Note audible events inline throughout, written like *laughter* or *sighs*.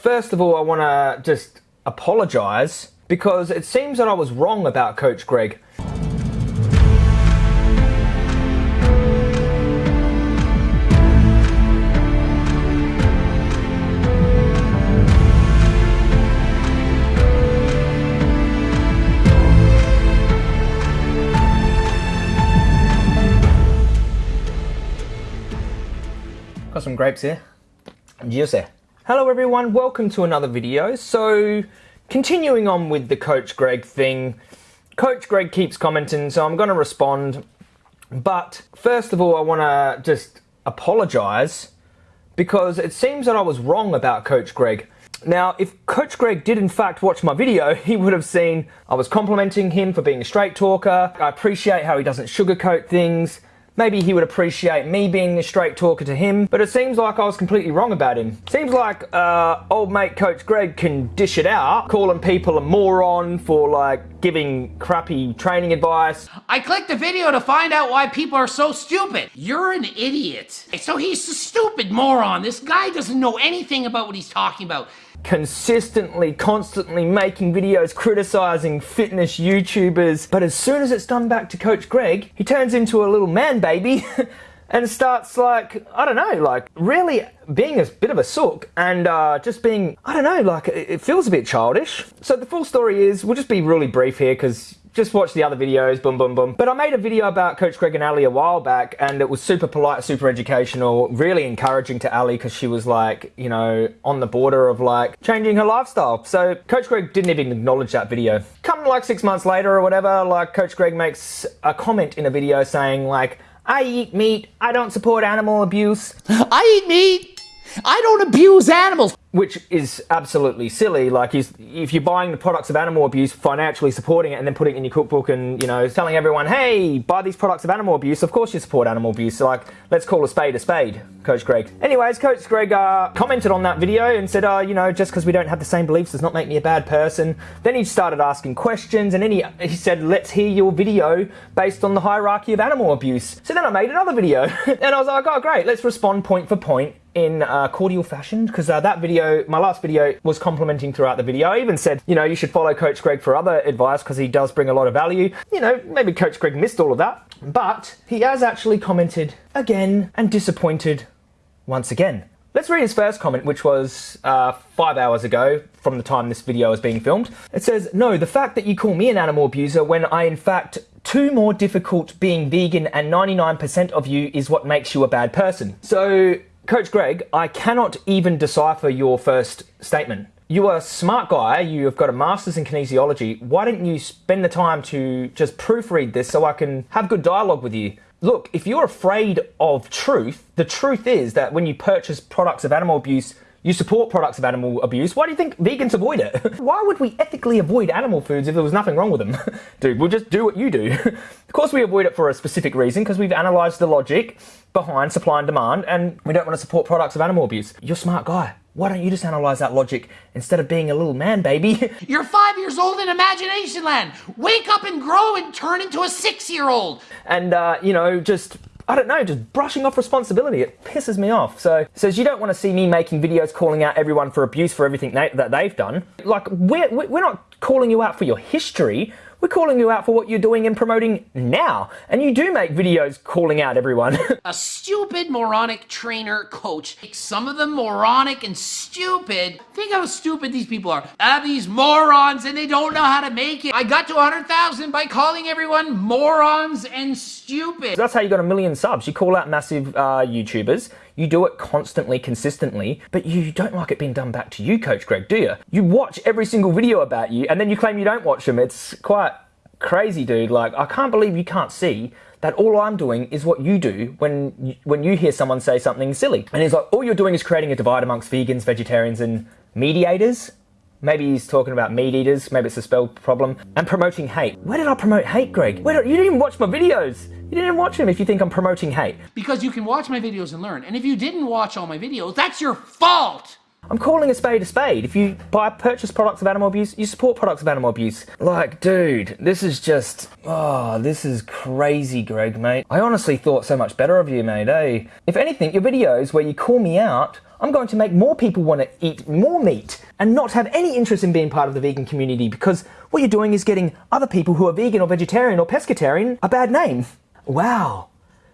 First of all, I want to just apologise because it seems that I was wrong about Coach Greg. Got some grapes here. Juicy. Hello everyone, welcome to another video. So, continuing on with the Coach Greg thing, Coach Greg keeps commenting, so I'm going to respond. But first of all, I want to just apologize because it seems that I was wrong about Coach Greg. Now, if Coach Greg did in fact watch my video, *laughs* he would have seen I was complimenting him for being a straight talker. I appreciate how he doesn't sugarcoat things. Maybe he would appreciate me being a straight talker to him, but it seems like I was completely wrong about him. Seems like uh, old mate Coach Greg can dish it out, calling people a moron for like giving crappy training advice. I clicked the video to find out why people are so stupid. You're an idiot. So he's a stupid moron. This guy doesn't know anything about what he's talking about consistently, constantly making videos criticizing fitness YouTubers. But as soon as it's done back to Coach Greg, he turns into a little man baby *laughs* and starts like, I don't know, like really being a bit of a sook and uh, just being, I don't know, like it feels a bit childish. So the full story is, we'll just be really brief here because just watch the other videos, boom, boom, boom. But I made a video about Coach Greg and Ali a while back, and it was super polite, super educational, really encouraging to Ali because she was like, you know, on the border of like changing her lifestyle. So Coach Greg didn't even acknowledge that video. Come like six months later or whatever, like Coach Greg makes a comment in a video saying like, I eat meat, I don't support animal abuse. *laughs* I eat meat, I don't abuse animals. Which is absolutely silly. Like, if you're buying the products of animal abuse, financially supporting it, and then putting it in your cookbook and, you know, telling everyone, hey, buy these products of animal abuse, of course you support animal abuse. So, like, let's call a spade a spade, Coach Greg. Anyways, Coach Greg uh, commented on that video and said, uh, you know, just because we don't have the same beliefs does not make me a bad person. Then he started asking questions, and then he, he said, let's hear your video based on the hierarchy of animal abuse. So then I made another video, *laughs* and I was like, oh, great, let's respond point for point in uh, cordial fashion because uh, that video, my last video, was complimenting throughout the video. I even said, you know, you should follow Coach Greg for other advice because he does bring a lot of value. You know, maybe Coach Greg missed all of that, but he has actually commented again and disappointed once again. Let's read his first comment, which was uh, five hours ago from the time this video is being filmed. It says, No, the fact that you call me an animal abuser when I, in fact, too more difficult being vegan and 99% of you is what makes you a bad person. So Coach Greg, I cannot even decipher your first statement. You are a smart guy, you've got a master's in kinesiology. Why didn't you spend the time to just proofread this so I can have good dialogue with you? Look, if you're afraid of truth, the truth is that when you purchase products of animal abuse, you support products of animal abuse. Why do you think vegans avoid it? *laughs* Why would we ethically avoid animal foods if there was nothing wrong with them? *laughs* Dude, we'll just do what you do. *laughs* of course we avoid it for a specific reason because we've analysed the logic behind supply and demand and we don't want to support products of animal abuse. You're a smart guy. Why don't you just analyze that logic instead of being a little man baby? You're five years old in imagination land. Wake up and grow and turn into a six year old. And, uh, you know, just I don't know, just brushing off responsibility. It pisses me off. So says you don't want to see me making videos calling out everyone for abuse for everything they, that they've done. Like we're we're not calling you out for your history. We're calling you out for what you're doing and promoting now. And you do make videos calling out everyone. *laughs* a stupid, moronic trainer coach. Some of them moronic and stupid. Think how stupid these people are. Have these morons and they don't know how to make it. I got to 100,000 by calling everyone morons and stupid. That's how you got a million subs. You call out massive uh, YouTubers. You do it constantly, consistently, but you don't like it being done back to you, Coach Greg, do you? You watch every single video about you and then you claim you don't watch them. It's quite crazy, dude. Like, I can't believe you can't see that all I'm doing is what you do when you, when you hear someone say something silly. And he's like, all you're doing is creating a divide amongst vegans, vegetarians, and mediators. Maybe he's talking about meat eaters, maybe it's a spell problem, and promoting hate. Where did I promote hate, Greg? Where, you didn't even watch my videos. You didn't even watch them if you think I'm promoting hate. Because you can watch my videos and learn. And if you didn't watch all my videos, that's your fault. I'm calling a spade a spade. If you buy purchase products of animal abuse, you support products of animal abuse. Like, dude, this is just oh, this is crazy, Greg, mate. I honestly thought so much better of you, mate. Eh? If anything, your videos where you call me out I'm going to make more people want to eat more meat and not have any interest in being part of the vegan community because what you're doing is getting other people who are vegan or vegetarian or pescatarian a bad name. Wow.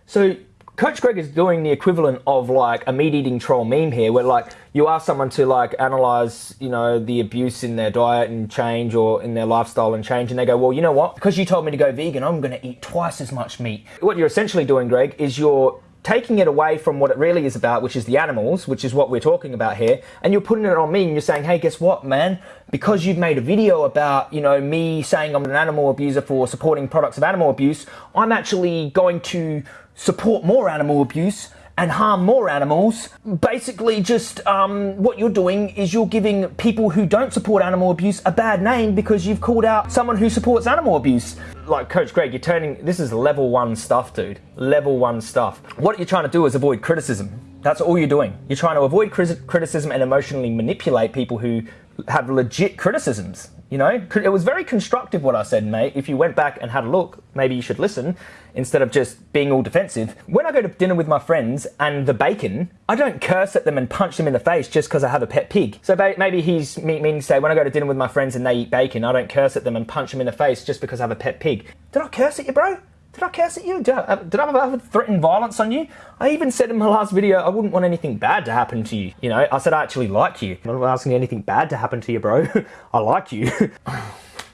So Coach Greg is doing the equivalent of like a meat eating troll meme here, where like you ask someone to like analyze, you know, the abuse in their diet and change or in their lifestyle and change, and they go, well, you know what? Because you told me to go vegan, I'm going to eat twice as much meat. What you're essentially doing, Greg, is you're taking it away from what it really is about, which is the animals, which is what we're talking about here, and you're putting it on me and you're saying, hey, guess what, man? Because you've made a video about, you know, me saying I'm an animal abuser for supporting products of animal abuse, I'm actually going to support more animal abuse and harm more animals. Basically, just um, what you're doing is you're giving people who don't support animal abuse a bad name because you've called out someone who supports animal abuse. Like Coach Greg, you're turning this is level one stuff, dude. Level one stuff. What you're trying to do is avoid criticism. That's all you're doing. You're trying to avoid criticism and emotionally manipulate people who have legit criticisms. You know, it was very constructive what I said, mate. If you went back and had a look, maybe you should listen instead of just being all defensive. When I go to dinner with my friends and the bacon, I don't curse at them and punch them in the face just because I have a pet pig. So maybe he's meaning to say when I go to dinner with my friends and they eat bacon, I don't curse at them and punch them in the face just because I have a pet pig. Did I curse at you, bro? Did I curse at you? Did I, uh, did I ever threaten violence on you? I even said in my last video I wouldn't want anything bad to happen to you. You know, I said I actually like you. I'm not asking anything bad to happen to you, bro. *laughs* I like you. *laughs*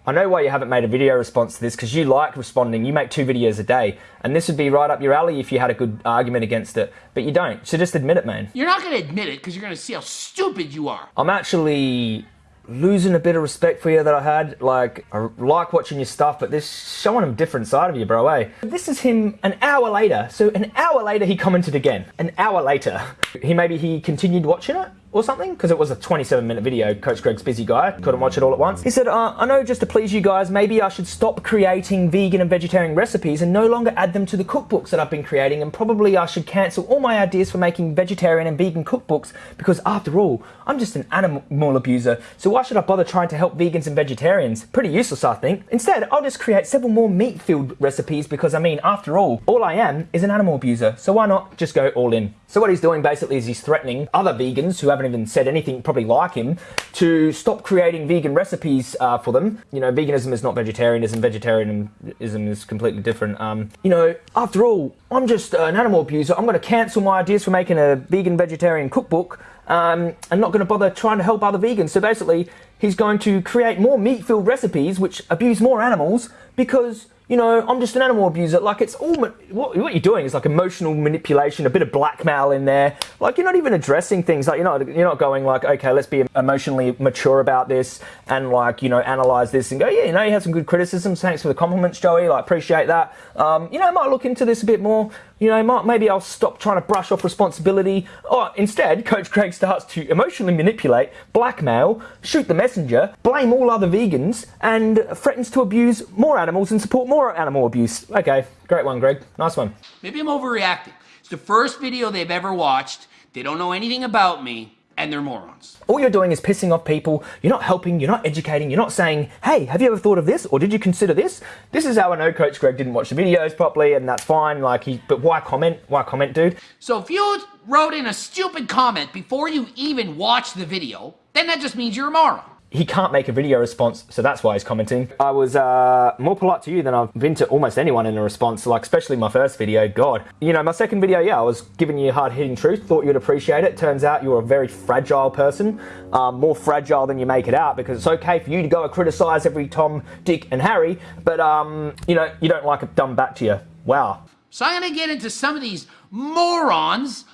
I know why you haven't made a video response to this because you like responding. You make two videos a day, and this would be right up your alley if you had a good argument against it, but you don't. So just admit it, man. You're not going to admit it because you're going to see how stupid you are. I'm actually losing a bit of respect for you that I had. Like, I like watching your stuff, but this showing a different side of you, bro, eh? This is him an hour later. So an hour later, he commented again. An hour later. He maybe he continued watching it or something because it was a 27 minute video. Coach Greg's busy guy, couldn't watch it all at once. He said, uh, I know just to please you guys, maybe I should stop creating vegan and vegetarian recipes and no longer add them to the cookbooks that I've been creating and probably I should cancel all my ideas for making vegetarian and vegan cookbooks because after all, I'm just an animal abuser, so why should I bother trying to help vegans and vegetarians? Pretty useless, I think. Instead, I'll just create several more meat-filled recipes because I mean, after all, all I am is an animal abuser, so why not just go all in? So what he's doing basically is he's threatening other vegans who haven't even said anything probably like him to stop creating vegan recipes uh, for them. You know, veganism is not vegetarianism. Vegetarianism is completely different. Um, you know, after all, I'm just an animal abuser. I'm going to cancel my ideas for making a vegan vegetarian cookbook. Um, and not going to bother trying to help other vegans. So basically, he's going to create more meat-filled recipes which abuse more animals because you know, I'm just an animal abuser. Like, it's all, what, what you're doing is like emotional manipulation, a bit of blackmail in there. Like, you're not even addressing things. Like, you're not, you're not going like, okay, let's be emotionally mature about this and like, you know, analyze this and go, yeah, you know, you had some good criticisms. Thanks for the compliments, Joey. Like, appreciate that. Um, you know, I might look into this a bit more. You know, might, maybe I'll stop trying to brush off responsibility. Or instead, *laughs* Coach Greg starts to emotionally manipulate, blackmail, shoot the messenger, blame all other vegans, and threatens to abuse more animals and support more animal abuse. Okay, great one, Greg. Nice one. Maybe I'm overreacting. It's the first video they've ever watched. They don't know anything about me and they're morons. All you're doing is pissing off people. You're not helping, you're not educating, you're not saying, hey, have you ever thought of this? Or did you consider this? This is how I know Coach Greg didn't watch the videos properly and that's fine. Like he, but why comment? Why comment, dude? So if you wrote in a stupid comment before you even watched the video, then that just means you're a moron he can't make a video response, so that's why he's commenting. I was uh, more polite to you than I've been to almost anyone in a response, like especially my first video, God. You know, my second video, yeah, I was giving you hard-hitting truth, thought you'd appreciate it. Turns out you're a very fragile person, um, more fragile than you make it out, because it's okay for you to go and criticize every Tom, Dick, and Harry, but, um, you know, you don't like it done back to you. Wow. So I'm gonna get into some of these morons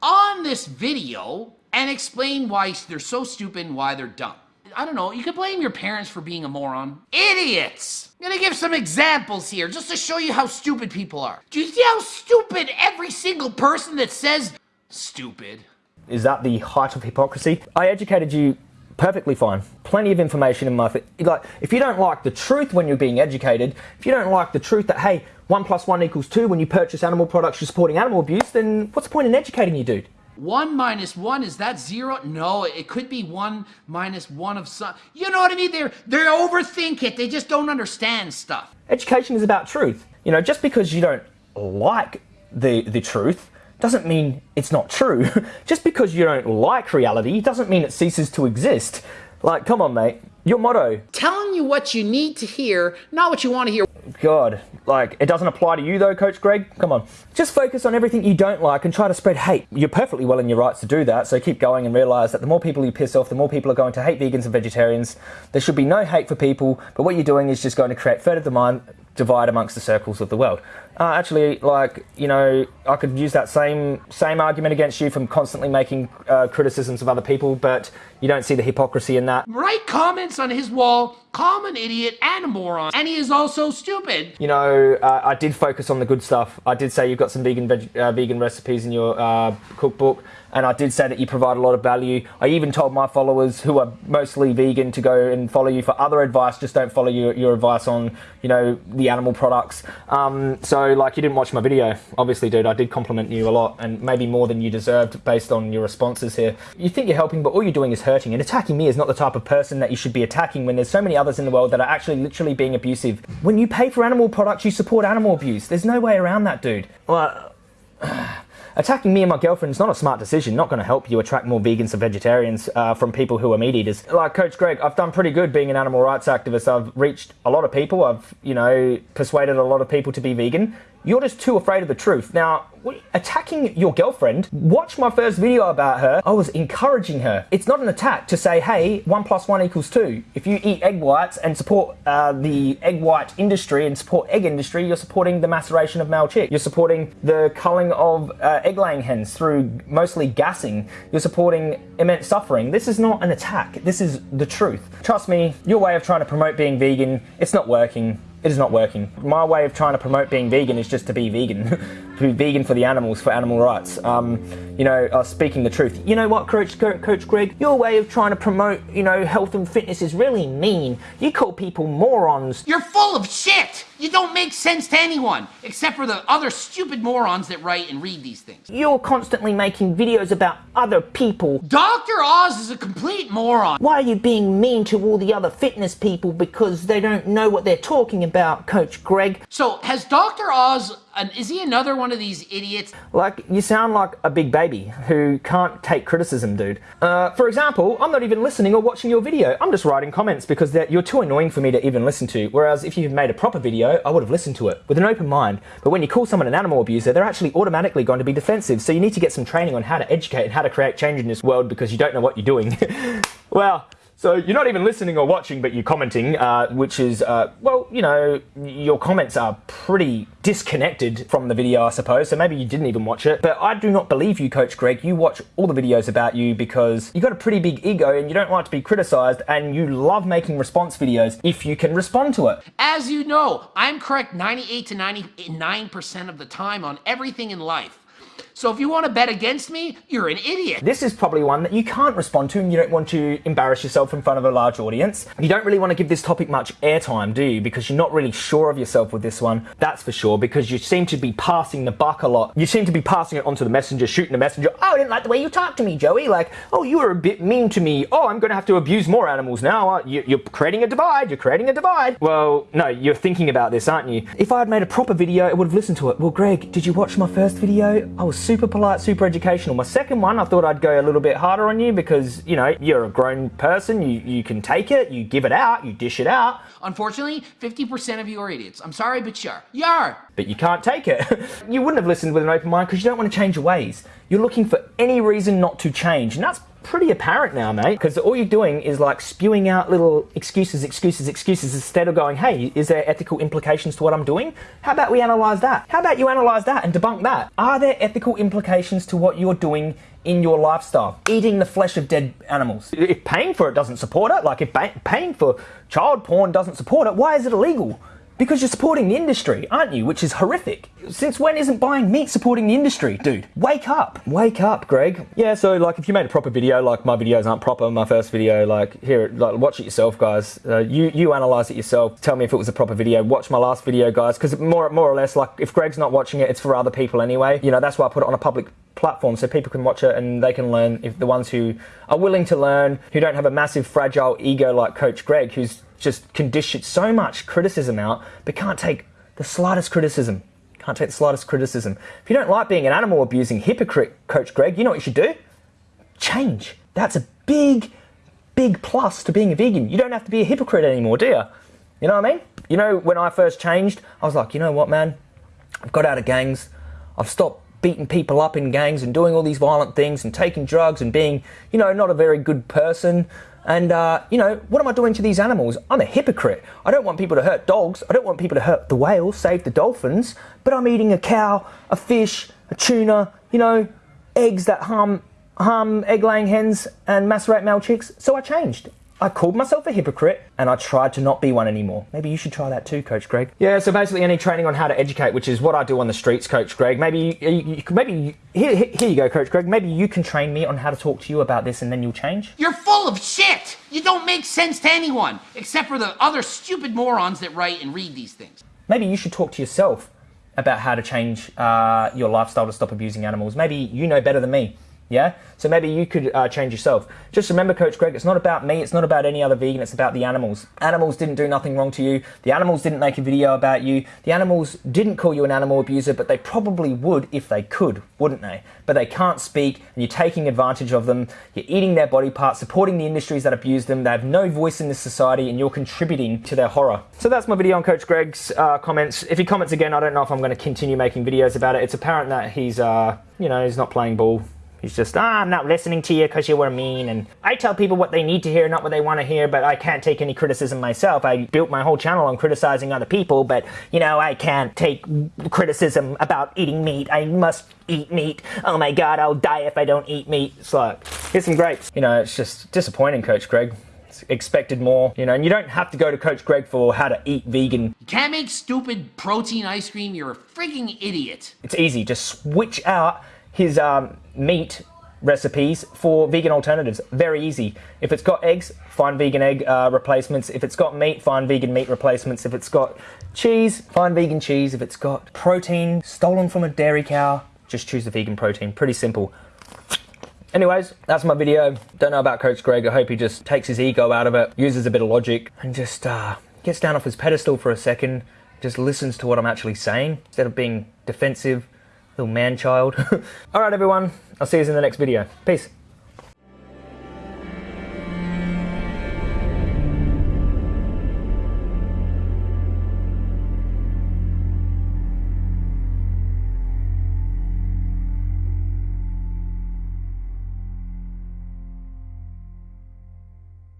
on this video and explain why they're so stupid and why they're dumb. I don't know, you could blame your parents for being a moron. Idiots! I'm gonna give some examples here just to show you how stupid people are. Do you see how stupid every single person that says stupid? Is that the height of hypocrisy? I educated you perfectly fine. Plenty of information in my like. If you don't like the truth when you're being educated, if you don't like the truth that hey, one plus one equals two when you purchase animal products, you're supporting animal abuse, then what's the point in educating you, dude? One minus one, is that zero? No, it could be one minus one of some. You know what I mean? They're, they overthink it. They just don't understand stuff. Education is about truth. You know, just because you don't like the, the truth doesn't mean it's not true. *laughs* just because you don't like reality doesn't mean it ceases to exist. Like, come on, mate. Your motto. Telling you what you need to hear, not what you want to hear. God, like, it doesn't apply to you though, Coach Greg? Come on. Just focus on everything you don't like and try to spread hate. You're perfectly well in your rights to do that, so keep going and realize that the more people you piss off, the more people are going to hate vegans and vegetarians. There should be no hate for people, but what you're doing is just going to create further demand, divide amongst the circles of the world. Uh, actually, like you know, I could use that same same argument against you from constantly making uh, criticisms of other people, but you don't see the hypocrisy in that. Write comments on his wall, call him an idiot and a moron, and he is also stupid. You know, uh, I did focus on the good stuff. I did say you've got some vegan veg- uh, vegan recipes in your uh, cookbook and I did say that you provide a lot of value. I even told my followers who are mostly vegan to go and follow you for other advice. Just don't follow your, your advice on, you know, the animal products. Um, so, like, you didn't watch my video, obviously, dude. I did compliment you a lot, and maybe more than you deserved based on your responses here. You think you're helping, but all you're doing is hurting. And attacking me is not the type of person that you should be attacking when there's so many others in the world that are actually literally being abusive. When you pay for animal products, you support animal abuse. There's no way around that, dude. Well, *sighs* attacking me and my girlfriend is not a smart decision. Not going to help you attract more vegans and vegetarians uh, from people who are meat eaters. Like Coach Greg, I've done pretty good being an animal rights activist. I've reached a lot of people. I've you know persuaded a lot of people to be vegan. You're just too afraid of the truth. Now, attacking your girlfriend, watch my first video about her. I was encouraging her. It's not an attack to say, hey, one plus one equals two. If you eat egg whites and support uh, the egg white industry and support egg industry, you're supporting the maceration of male chick. You're supporting the culling of uh, egg laying hens through mostly gassing. You're supporting immense suffering. This is not an attack. This is the truth. Trust me, your way of trying to promote being vegan, it's not working it is not working. My way of trying to promote being vegan is just to be vegan, *laughs* to be vegan for the animals, for animal rights. Um, you know, uh, speaking the truth. You know what, Coach, Coach Greg? Your way of trying to promote, you know, health and fitness is really mean. You call people morons. You're full of shit. You don't make sense to anyone, except for the other stupid morons that write and read these things. You're constantly making videos about other people. Dr. Oz is a complete moron. Why are you being mean to all the other fitness people because they don't know what they're talking about, Coach Greg? So, has Dr. Oz an, is he another one of these idiots? Like, you sound like a big baby who can't take criticism, dude. Uh, for example, I'm not even listening or watching your video. I'm just writing comments because you're too annoying for me to even listen to. Whereas if you made a proper video, I would have listened to it with an open mind. But when you call someone an animal abuser, they're actually automatically going to be defensive. So you need to get some training on how to educate and how to create change in this world because you don't know what you're doing. *laughs* well, so you're not even listening or watching, but you're commenting, uh, which is, uh, well, you know, your comments are pretty disconnected from the video, I suppose. So maybe you didn't even watch it. But I do not believe you, Coach Greg. You watch all the videos about you because you've got a pretty big ego and you don't like to be criticized and you love making response videos if you can respond to it. As you know, I'm correct 98 to 99% of the time on everything in life. So if you want to bet against me, you're an idiot. This is probably one that you can't respond to and you don't want to embarrass yourself in front of a large audience. You don't really want to give this topic much airtime, do you? Because you're not really sure of yourself with this one. That's for sure, because you seem to be passing the buck a lot. You seem to be passing it onto the messenger, shooting the messenger. Oh, I didn't like the way you talked to me, Joey. Like, oh, you were a bit mean to me. Oh, I'm going to have to abuse more animals now. Uh, you're creating a divide. You're creating a divide. Well, no, you're thinking about this, aren't you? If I had made a proper video, I would have listened to it. Well, Greg, did you watch my first video? I was super polite, super educational. My second one, I thought I'd go a little bit harder on you because, you know, you're a grown person, you, you can take it, you give it out, you dish it out. Unfortunately, 50% of you are idiots. I'm sorry, but. You are. But you can't take it. *laughs* you wouldn't have listened with an open mind because you don't want to change your ways. You're looking for any reason not to change, and that's pretty apparent now, mate, because all you're doing is like spewing out little excuses, excuses, excuses instead of going, hey, is there ethical implications to what I'm doing? How about we analyze that? How about you analyze that and debunk that? Are there ethical implications to what you're doing in your lifestyle? Eating the flesh of dead animals. If paying for it doesn't support it, like if paying for child porn doesn't support it, why is it illegal? Because you're supporting the industry, aren't you? Which is horrific. Since when isn't buying meat supporting the industry? Dude, wake up. Wake up, Greg. Yeah, so like if you made a proper video, like my videos aren't proper, my first video, like here, like watch it yourself, guys. Uh, you you analyze it yourself. Tell me if it was a proper video. Watch my last video, guys, because more more or less, like if Greg's not watching it, it's for other people anyway. You know, that's why I put it on a public platform so people can watch it and they can learn. If the ones who are willing to learn, who don't have a massive fragile ego like Coach Greg, who's just conditioned so much criticism out, but can't take the slightest criticism. Can't take the slightest criticism. If you don't like being an animal abusing hypocrite, Coach Greg, you know what you should do? Change. That's a big, big plus to being a vegan. You don't have to be a hypocrite anymore, do you? You know what I mean? You know, when I first changed, I was like, you know what, man? I've got out of gangs. I've stopped beating people up in gangs and doing all these violent things and taking drugs and being, you know, not a very good person. And, uh, you know, what am I doing to these animals? I'm a hypocrite. I don't want people to hurt dogs. I don't want people to hurt the whales, save the dolphins. But I'm eating a cow, a fish, a tuna, you know, eggs that harm, harm egg laying hens and macerate male chicks. So I changed. I called myself a hypocrite and I tried to not be one anymore. Maybe you should try that too, Coach Greg. Yeah, so basically any training on how to educate, which is what I do on the streets, Coach Greg. Maybe you, you, maybe you, here, here you go, Coach Greg. Maybe you can train me on how to talk to you about this and then you'll change. You're full of shit! You don't make sense to anyone, except for the other stupid morons that write and read these things. Maybe you should talk to yourself about how to change uh, your lifestyle to stop abusing animals. Maybe you know better than me. Yeah? So maybe you could uh, change yourself. Just remember, Coach Greg, it's not about me, it's not about any other vegan, it's about the animals. Animals didn't do nothing wrong to you. The animals didn't make a video about you. The animals didn't call you an animal abuser, but they probably would if they could, wouldn't they? But they can't speak, and you're taking advantage of them. You're eating their body parts, supporting the industries that abuse them. They have no voice in this society, and you're contributing to their horror. So that's my video on Coach Greg's uh, comments. If he comments again, I don't know if I'm going to continue making videos about it. It's apparent that he's, uh, you know, he's not playing ball He's just, ah, I'm not listening to you because you were mean. And I tell people what they need to hear, not what they want to hear, but I can't take any criticism myself. I built my whole channel on criticizing other people, but, you know, I can't take criticism about eating meat. I must eat meat. Oh my God, I'll die if I don't eat meat. It's like, here's some grapes. You know, it's just disappointing, Coach Greg expected more, you know, and you don't have to go to Coach Greg for how to eat vegan. You can't make stupid protein ice cream. You're a freaking idiot. It's easy. Just switch out his um, meat recipes for vegan alternatives. Very easy. If it's got eggs, find vegan egg uh, replacements. If it's got meat, find vegan meat replacements. If it's got cheese, find vegan cheese. If it's got protein stolen from a dairy cow, just choose the vegan protein. Pretty simple. Anyways, that's my video. Don't know about Coach Greg. I hope he just takes his ego out of it, uses a bit of logic, and just uh, gets down off his pedestal for a second, just listens to what I'm actually saying instead of being defensive little man child. *laughs* All right, everyone. I'll see you in the next video. Peace.